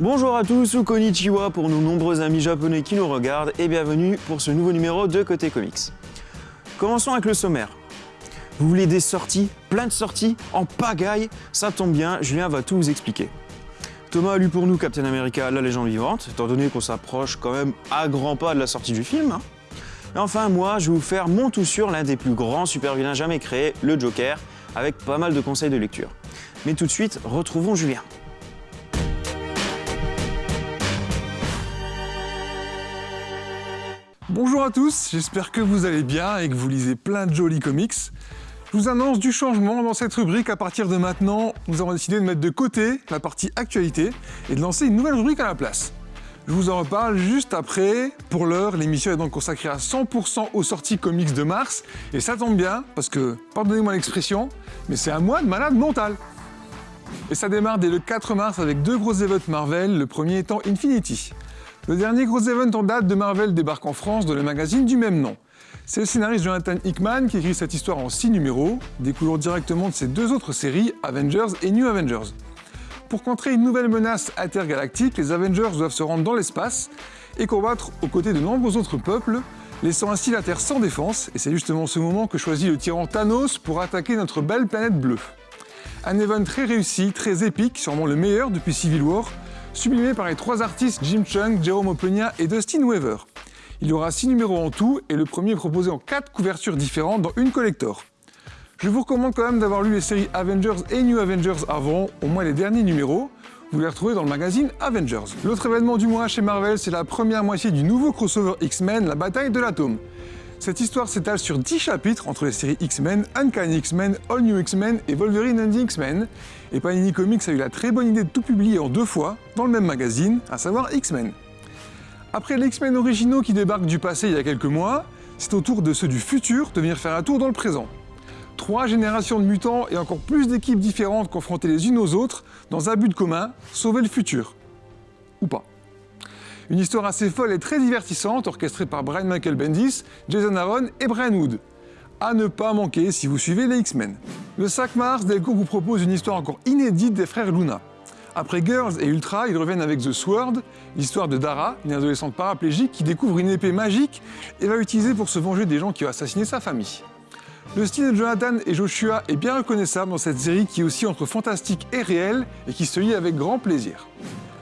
Bonjour à tous ou konnichiwa pour nos nombreux amis japonais qui nous regardent et bienvenue pour ce nouveau numéro de Côté Comics. Commençons avec le sommaire. Vous voulez des sorties, plein de sorties, en pagaille Ça tombe bien, Julien va tout vous expliquer. Thomas a lu pour nous Captain America, la légende vivante, étant donné qu'on s'approche quand même à grands pas de la sortie du film. hein. Et enfin, moi, je vais vous faire mon tout sur l'un des plus grands super-vilains jamais créés, le Joker, avec pas mal de conseils de lecture. Mais tout de suite, retrouvons Julien. Bonjour à tous, j'espère que vous allez bien et que vous lisez plein de jolis comics. Je vous annonce du changement dans cette rubrique. À partir de maintenant, nous avons décidé de mettre de côté la partie actualité et de lancer une nouvelle rubrique à la place. Je vous en reparle juste après. Pour l'heure, l'émission est donc consacrée à 100% aux sorties comics de mars. Et ça tombe bien, parce que, pardonnez-moi l'expression, mais c'est un mois de malade mental. Et ça démarre dès le 4 mars avec deux gros events Marvel, le premier étant Infinity. Le dernier gros event en date de Marvel débarque en France dans le magazine du même nom. C'est le scénariste Jonathan Hickman qui écrit cette histoire en 6 numéros, découlant directement de ses deux autres séries, Avengers et New Avengers. Pour contrer une nouvelle menace intergalactique, les Avengers doivent se rendre dans l'espace et combattre aux côtés de nombreux autres peuples, laissant ainsi la Terre sans défense, et c'est justement ce moment que choisit le tyran Thanos pour attaquer notre belle planète bleue. Un event très réussi, très épique, sûrement le meilleur depuis Civil War, sublimé par les trois artistes Jim Chung, Jerome Opeña et Dustin Weaver. Il y aura 6 numéros en tout, et le premier est proposé en 4 couvertures différentes dans une collector. Je vous recommande quand même d'avoir lu les séries Avengers et New Avengers avant, au moins les derniers numéros. Vous les retrouvez dans le magazine Avengers. L'autre événement du mois chez Marvel, c'est la première moitié du nouveau crossover X-Men, la bataille de l'atome. Cette histoire s'étale sur 10 chapitres entre les séries X-Men, Uncanny X-Men, All New X-Men et Wolverine and the X-Men. Et Panini Comics a eu la très bonne idée de tout publier en deux fois, dans le même magazine, à savoir X-Men. Après les X-Men originaux qui débarquent du passé il y a quelques mois, c'est au tour de ceux du futur de venir faire un tour dans le présent. Trois générations de mutants et encore plus d'équipes différentes confrontées les unes aux autres dans un but commun, sauver le futur. Ou pas. Une histoire assez folle et très divertissante, orchestrée par Brian Michael Bendis, Jason Aaron et Brian Wood. À ne pas manquer si vous suivez les X-Men. Le 5 mars, Delcourt vous propose une histoire encore inédite des frères Luna. Après Girls et Ultra, ils reviennent avec The Sword, l'histoire de Dara, une adolescente paraplégique qui découvre une épée magique et va l'utiliser pour se venger des gens qui ont assassiné sa famille. Le style de Jonathan et Joshua est bien reconnaissable dans cette série qui est aussi entre fantastique et réel et qui se lit avec grand plaisir.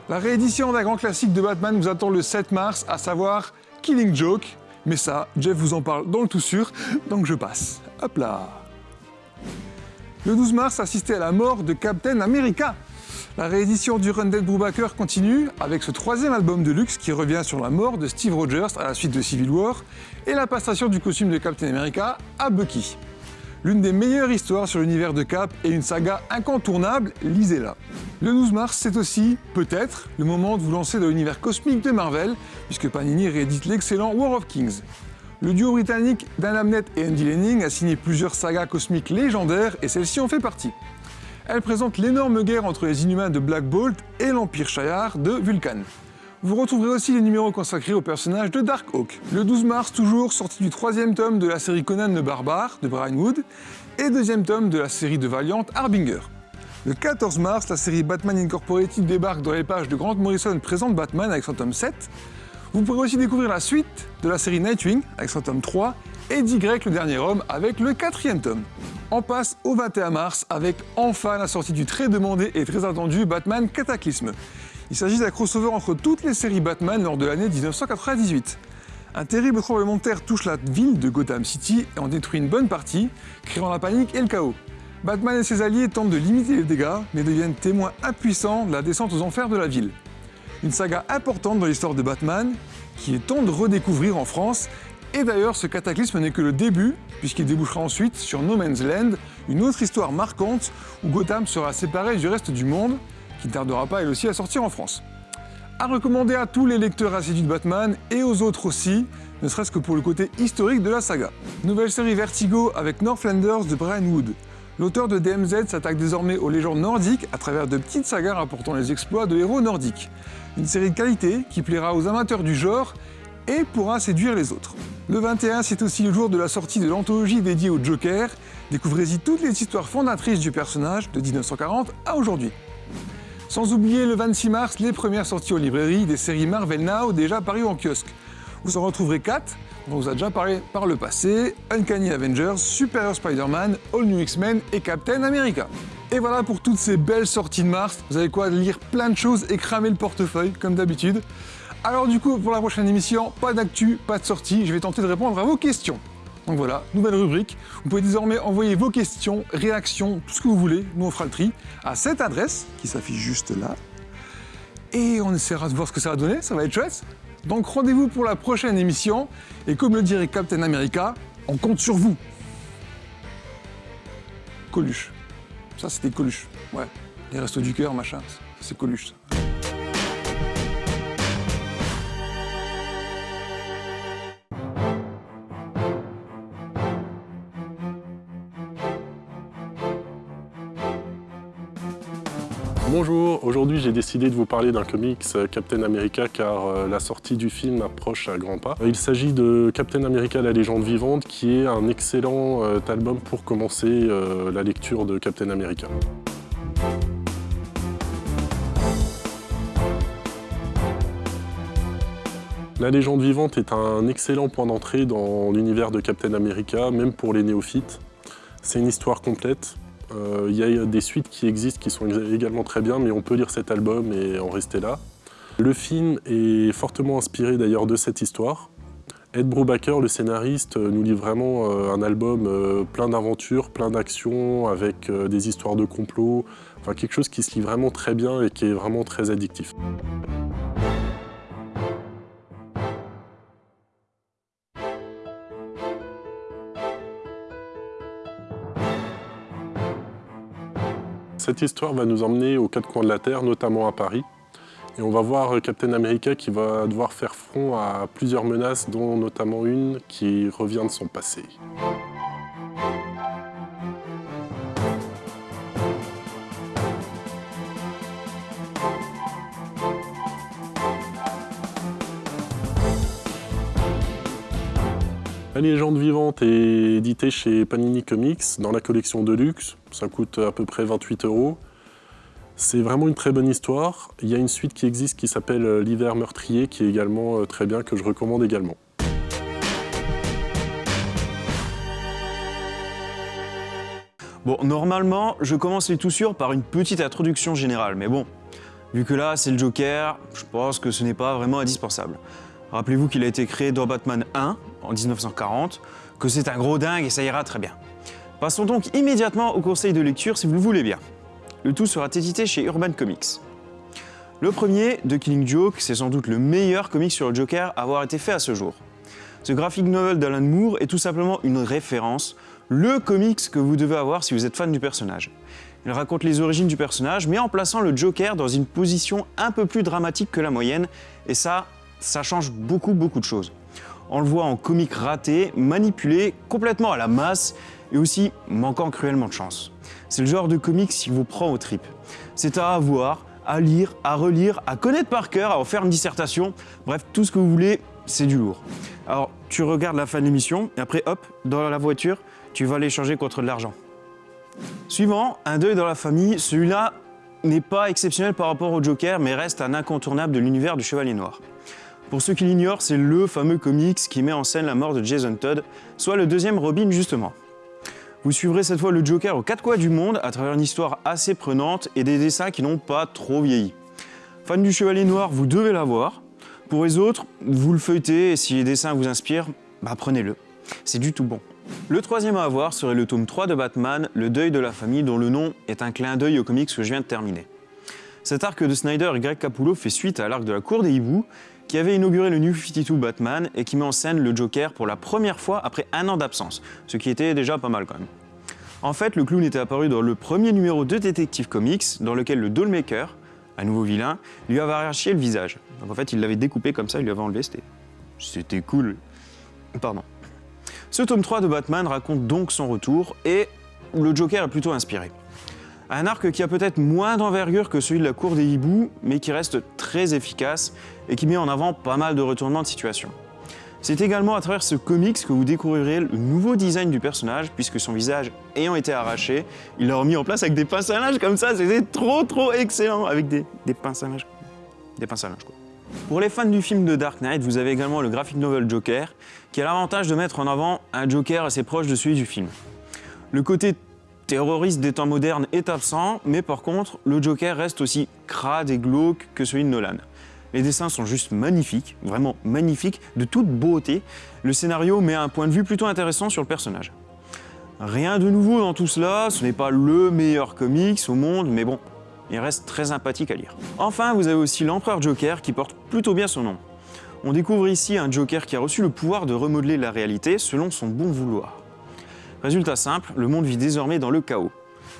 La réédition d'un grand classique de Batman vous attend le 7 mars, à savoir Killing Joke. Mais ça, Jeff vous en parle dans le tout sûr, donc je passe. Hop là Le 12 mars, assistez à la mort de Captain America. La réédition du Run Dead Brubaker continue avec ce troisième album de luxe qui revient sur la mort de Steve Rogers à la suite de Civil War et la passation du costume de Captain America à Bucky. L'une des meilleures histoires sur l'univers de Cap et une saga incontournable, lisez-la. Le 12 mars, c'est aussi, peut-être, le moment de vous lancer dans l'univers cosmique de Marvel, puisque Panini réédite l'excellent War of Kings. Le duo britannique Dan Abnett et Andy Lanning a signé plusieurs sagas cosmiques légendaires et celle-ci en fait partie. Elle présente l'énorme guerre entre les Inhumains de Black Bolt et l'Empire Shi'ar de Vulcan. Vous retrouverez aussi les numéros consacrés au personnage de Darkhawk. Le 12 mars, toujours, sortie du troisième tome de la série Conan le Barbare de Brian Wood et deuxième tome de la série de Valiant Harbinger. Le 14 mars, la série Batman Incorporated débarque dans les pages de Grant Morrison présente Batman avec son tome 7. Vous pourrez aussi découvrir la suite de la série Nightwing avec son tome 3 et d'Y le dernier homme avec le quatrième tome. On passe au 21 mars avec enfin la sortie du très demandé et très attendu Batman Cataclysme. Il s'agit d'un crossover entre toutes les séries Batman lors de l'année 1998. Un terrible tremblement de terre touche la ville de Gotham City et en détruit une bonne partie, créant la panique et le chaos. Batman et ses alliés tentent de limiter les dégâts, mais deviennent témoins impuissants de la descente aux enfers de la ville. Une saga importante dans l'histoire de Batman, qui est temps de redécouvrir en France, et d'ailleurs ce cataclysme n'est que le début, puisqu'il débouchera ensuite sur No Man's Land, une autre histoire marquante où Gotham sera séparé du reste du monde, qui ne tardera pas elle aussi à sortir en France. À recommander à tous les lecteurs assidus de Batman et aux autres aussi, ne serait-ce que pour le côté historique de la saga. Nouvelle série Vertigo avec Northlanders de Brian Wood. L'auteur de DMZ s'attaque désormais aux légendes nordiques à travers de petites sagas rapportant les exploits de héros nordiques. Une série de qualité qui plaira aux amateurs du genre et pourra séduire les autres. Le 21, c'est aussi le jour de la sortie de l'anthologie dédiée au Joker. Découvrez-y toutes les histoires fondatrices du personnage de 1940 à aujourd'hui. Sans oublier le 26 mars, les premières sorties aux librairies des séries Marvel Now déjà parues en kiosque. Vous en retrouverez 4, dont on vous a déjà parlé par le passé, Uncanny Avengers, Superior Spider-Man, All New X-Men et Captain America. Et voilà pour toutes ces belles sorties de mars. Vous avez quoi lire plein de choses et cramer le portefeuille, comme d'habitude. Alors du coup, pour la prochaine émission, pas d'actu, pas de sortie, je vais tenter de répondre à vos questions. Donc voilà, nouvelle rubrique. Vous pouvez désormais envoyer vos questions, réactions, tout ce que vous voulez. Nous, on fera le tri à cette adresse qui s'affiche juste là. Et on essaiera de voir ce que ça va donner, ça va être chouette. Donc rendez-vous pour la prochaine émission. Et comme le dirait Captain America, on compte sur vous. Coluche. Ça, c'était Coluche. Ouais. Les restos du cœur, machin. C'est Coluche, ça. Aujourd'hui j'ai décidé de vous parler d'un comics euh, Captain America car euh, la sortie du film approche à grands pas. Il s'agit de Captain America la légende vivante qui est un excellent euh, album pour commencer la lecture de Captain America. La légende vivante est un excellent point d'entrée dans l'univers de Captain America, même pour les néophytes. C'est une histoire complète, il y a des suites qui existent qui sont également très bien, mais on peut lire cet album et en rester là. Le film est fortement inspiré d'ailleurs de cette histoire. Ed Brubaker, le scénariste, nous livre vraiment euh, un album euh, plein d'aventures, plein d'actions, avec des histoires de complot, enfin quelque chose qui se lit vraiment très bien et qui est vraiment très addictif. Cette histoire va nous emmener aux quatre coins de la Terre, notamment à Paris. Et on va voir Captain America qui va devoir faire front à plusieurs menaces, dont notamment une qui revient de son passé. La légende vivante est éditée chez Panini Comics dans la collection Deluxe. Ça coûte à peu près 28 euros. C'est vraiment une très bonne histoire. Il y a une suite qui existe qui s'appelle euh, L'hiver meurtrier qui est également euh, très bien, que je recommande également. Bon, normalement, je commence les tout sûrs par une petite introduction générale, mais bon, vu que là, c'est le Joker, je pense que ce n'est pas vraiment indispensable. Rappelez-vous qu'il a été créé dans Batman 1 en 1940, que c'est un gros dingue et ça ira très bien. Passons donc immédiatement au conseil de lecture si vous le voulez bien. Le tout sera édité chez Urban Comics. Le premier, The Killing Joke, c'est sans doute le meilleur comic sur le Joker à avoir été fait à ce jour. Ce graphic novel d'Alan Moore est tout simplement une référence, le comics que vous devez avoir si vous êtes fan du personnage. Il raconte les origines du personnage, mais en plaçant le Joker dans une position un peu plus dramatique que la moyenne, et ça, ça change beaucoup beaucoup de choses. On le voit en comique raté, manipulé, complètement à la masse, et aussi manquant cruellement de chance. C'est le genre de comics qui vous prend aux tripes. C'est à avoir, à lire, à relire, à connaître par cœur, à en faire une dissertation, bref, tout ce que vous voulez, c'est du lourd. Alors, tu regardes la fin de l'émission, et après, hop, dans la voiture, tu vas l'échanger contre de l'argent. Suivant, un deuil dans la famille, celui-là n'est pas exceptionnel par rapport au Joker, mais reste un incontournable de l'univers du Chevalier Noir. Pour ceux qui l'ignorent, c'est le fameux comics qui met en scène la mort de Jason Todd, soit le deuxième Robin justement. Vous suivrez cette fois le Joker aux quatre coins du monde à travers une histoire assez prenante et des dessins qui n'ont pas trop vieilli. Fan du Chevalier Noir, vous devez l'avoir. Pour les autres, vous le feuilletez et si les dessins vous inspirent, bah prenez-le. C'est du tout bon. Le troisième à avoir serait le tome 3 de Batman, Le deuil de la famille, dont le nom est un clin d'œil au comics que je viens de terminer. Cet arc de Snyder et Greg Capullo fait suite à l'arc de la cour des hiboux qui avait inauguré le New 52 Batman et qui met en scène le Joker pour la première fois après un an d'absence, ce qui était déjà pas mal quand même. En fait, le clown était apparu dans le premier numéro de Detective Comics, dans lequel le Dollmaker, un nouveau vilain, lui avait arraché le visage. Donc en fait, il l'avait découpé comme ça, il lui avait enlevé, c'était... cool. Pardon. Ce tome 3 de Batman raconte donc son retour, et le Joker est plutôt inspiré. Un arc qui a peut-être moins d'envergure que celui de la cour des hiboux, mais qui reste très efficace et qui met en avant pas mal de retournements de situation. C'est également à travers ce comics que vous découvrirez le nouveau design du personnage, puisque son visage ayant été arraché, il l'a remis en place avec des pinces à linge comme ça, c'était trop trop excellent, avec des, des pinces à linge. Des pinces à linge quoi. Pour les fans du film de Dark Knight, vous avez également le graphic novel Joker, qui a l'avantage de mettre en avant un Joker assez proche de celui du film. Le côté terroriste des temps modernes est absent, mais par contre, le Joker reste aussi crade et glauque que celui de Nolan. Les dessins sont juste magnifiques, vraiment magnifiques, de toute beauté. Le scénario met un point de vue plutôt intéressant sur le personnage. Rien de nouveau dans tout cela, ce n'est pas le meilleur comics au monde, mais bon, il reste très sympathique à lire. Enfin, vous avez aussi l'Empereur Joker qui porte plutôt bien son nom. On découvre ici un Joker qui a reçu le pouvoir de remodeler la réalité selon son bon vouloir. Résultat simple, le monde vit désormais dans le chaos.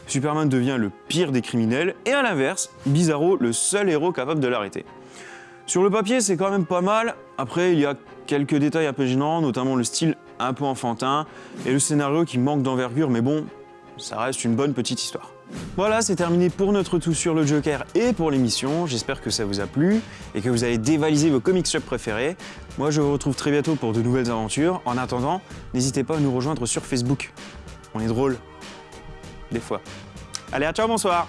Superman devient le pire des criminels et à l'inverse, Bizarro le seul héros capable de l'arrêter. Sur le papier, c'est quand même pas mal. Après, il y a quelques détails un peu gênants, notamment le style un peu enfantin et le scénario qui manque d'envergure, mais bon, ça reste une bonne petite histoire. Voilà, c'est terminé pour notre tout sur le Joker et pour l'émission. J'espère que ça vous a plu et que vous avez dévalisé vos comics shop préférés. Moi, je vous retrouve très bientôt pour de nouvelles aventures. En attendant, n'hésitez pas à nous rejoindre sur Facebook. On est drôle. Des fois. Allez, à ciao, bonsoir